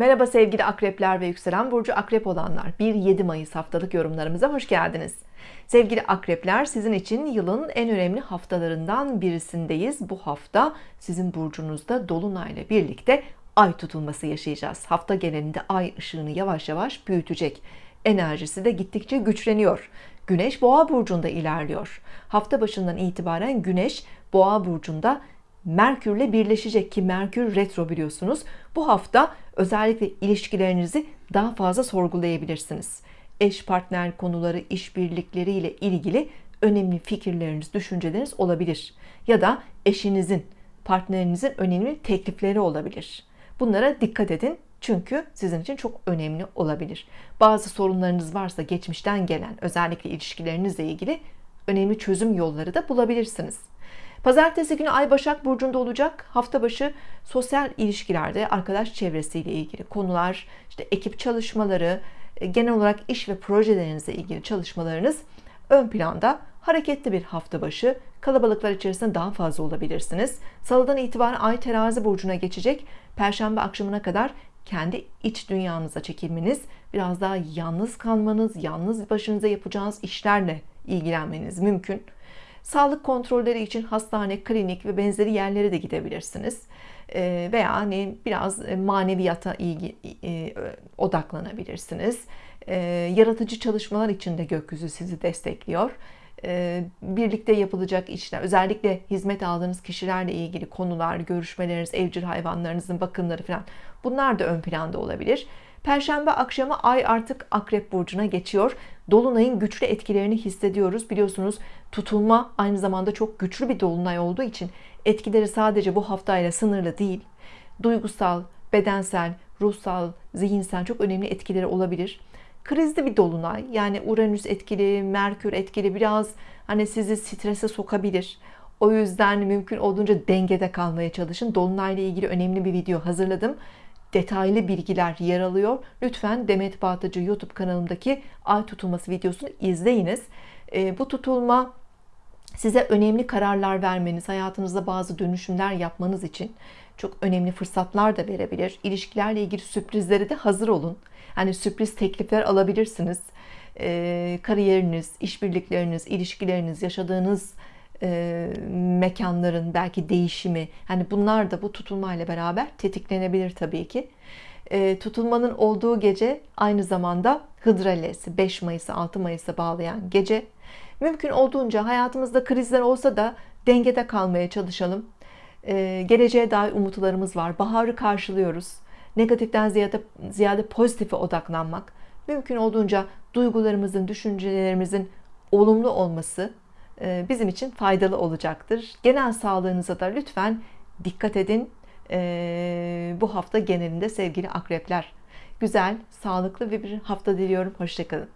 Merhaba sevgili akrepler ve yükselen burcu akrep olanlar. 1-7 Mayıs haftalık yorumlarımıza hoş geldiniz. Sevgili akrepler sizin için yılın en önemli haftalarından birisindeyiz. Bu hafta sizin burcunuzda dolunayla birlikte ay tutulması yaşayacağız. Hafta genelinde ay ışığını yavaş yavaş büyütecek. Enerjisi de gittikçe güçleniyor. Güneş boğa burcunda ilerliyor. Hafta başından itibaren Güneş boğa burcunda Merkürle birleşecek ki Merkür retro biliyorsunuz. Bu hafta özellikle ilişkilerinizi daha fazla sorgulayabilirsiniz. Eş partner konuları işbirlikleri ile ilgili önemli fikirleriniz düşünceleriniz olabilir. Ya da eşinizin partnerinizin önemli teklifleri olabilir. Bunlara dikkat edin çünkü sizin için çok önemli olabilir. Bazı sorunlarınız varsa geçmişten gelen özellikle ilişkilerinizle ilgili önemli çözüm yolları da bulabilirsiniz Pazartesi günü Ay Başak Burcu'nda olacak. Hafta başı sosyal ilişkilerde arkadaş çevresiyle ilgili konular, işte ekip çalışmaları, e, genel olarak iş ve projelerinizle ilgili çalışmalarınız ön planda. Hareketli bir hafta başı. Kalabalıklar içerisinde daha fazla olabilirsiniz. Salıdan itibaren Ay Terazi Burcu'na geçecek. Perşembe akşamına kadar kendi iç dünyanıza çekilmeniz, biraz daha yalnız kalmanız, yalnız başınıza yapacağınız işlerle ilgilenmeniz mümkün. Sağlık kontrolleri için hastane, klinik ve benzeri yerlere de gidebilirsiniz. Ee, veya hani biraz e, maneviyata ilgi, e, odaklanabilirsiniz. Ee, yaratıcı çalışmalar için de gökyüzü sizi destekliyor. Ee, birlikte yapılacak işler, özellikle hizmet aldığınız kişilerle ilgili konular, görüşmeleriniz, evcil hayvanlarınızın bakımları falan bunlar da ön planda olabilir. Perşembe akşamı ay artık akrep burcuna geçiyor Dolunay'ın güçlü etkilerini hissediyoruz. Biliyorsunuz tutulma aynı zamanda çok güçlü bir dolunay olduğu için etkileri sadece bu haftayla sınırlı değil. Duygusal bedensel ruhsal zihinsel çok önemli etkileri olabilir. Krizli bir dolunay yani Uranüs etkili Merkür etkili biraz hani sizi strese sokabilir. O yüzden mümkün olduğunca dengede kalmaya çalışın. Dolunayla ilgili önemli bir video hazırladım detaylı bilgiler yer alıyor. Lütfen Demet Bağtacı YouTube kanalımdaki ay tutulması videosunu izleyiniz. E, bu tutulma size önemli kararlar vermeniz hayatınızda bazı dönüşümler yapmanız için çok önemli fırsatlar da verebilir. İlişkilerle ilgili sürprizlere de hazır olun. Hani sürpriz teklifler alabilirsiniz. E, kariyeriniz işbirlikleriniz ilişkileriniz yaşadığınız e, mekanların belki değişimi hani bunlar da bu tutulmayla beraber tetiklenebilir tabii ki. E, tutulmanın olduğu gece aynı zamanda Hıdralesi 5 Mayıs'a 6 Mayıs'a bağlayan gece. Mümkün olduğunca hayatımızda krizler olsa da dengede kalmaya çalışalım. E, geleceğe dair umutlarımız var baharı karşılıyoruz. Negatiften ziyade, ziyade pozitife odaklanmak mümkün olduğunca duygularımızın düşüncelerimizin olumlu olması bizim için faydalı olacaktır. Genel sağlığınıza da lütfen dikkat edin. E, bu hafta genelinde sevgili akrepler. Güzel sağlıklı bir hafta diliyorum. Hoşçakalın